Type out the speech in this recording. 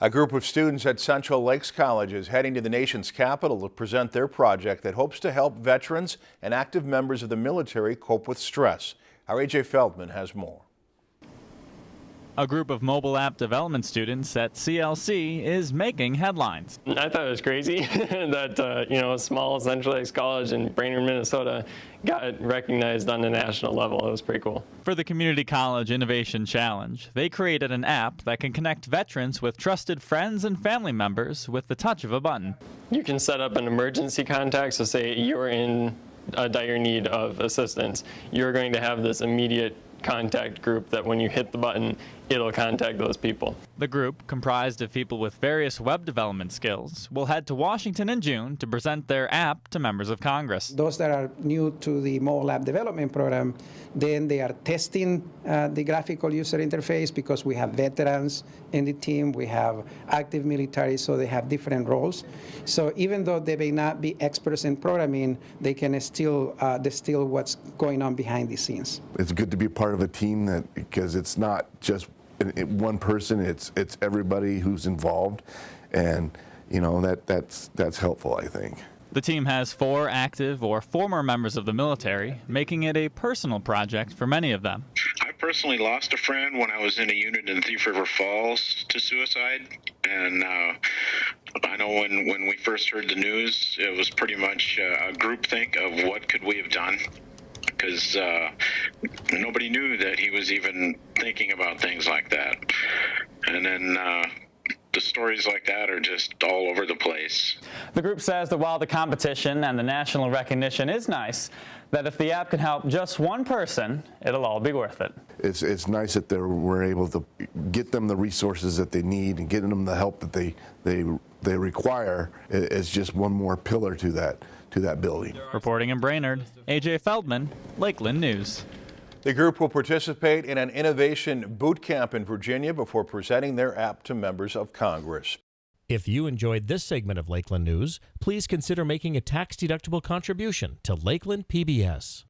A group of students at Central Lakes College is heading to the nation's capital to present their project that hopes to help veterans and active members of the military cope with stress. Our AJ Feldman has more. A group of mobile app development students at CLC is making headlines. I thought it was crazy that uh, you know a small Central Lakes College in Brainerd, Minnesota, got recognized on the national level. It was pretty cool. For the Community College Innovation Challenge, they created an app that can connect veterans with trusted friends and family members with the touch of a button. You can set up an emergency contact. So say you're in a dire need of assistance, you're going to have this immediate contact group that when you hit the button, it'll contact those people. The group, comprised of people with various web development skills, will head to Washington in June to present their app to members of Congress. Those that are new to the mobile app development program, then they are testing uh, the graphical user interface because we have veterans in the team, we have active military, so they have different roles. So even though they may not be experts in programming, they can still uh, distill what's going on behind the scenes. It's good to be part of a team that because it's not just one person, it's it's everybody who's involved, and you know that that's that's helpful. I think. The team has four active or former members of the military, making it a personal project for many of them. I personally lost a friend when I was in a unit in Thief River Falls to suicide, and uh, I know when when we first heard the news, it was pretty much uh, a group think of what could we have done because uh, nobody knew that he was even thinking about things like that. And then uh, the stories like that are just all over the place. The group says that while the competition and the national recognition is nice, that if the app can help just one person, it'll all be worth it. It's, it's nice that we're able to get them the resources that they need and getting them the help that they, they, they require is just one more pillar to that, to that building. Reporting in Brainerd, AJ Feldman, Lakeland News. The group will participate in an innovation boot camp in Virginia before presenting their app to members of Congress. If you enjoyed this segment of Lakeland News, please consider making a tax-deductible contribution to Lakeland PBS.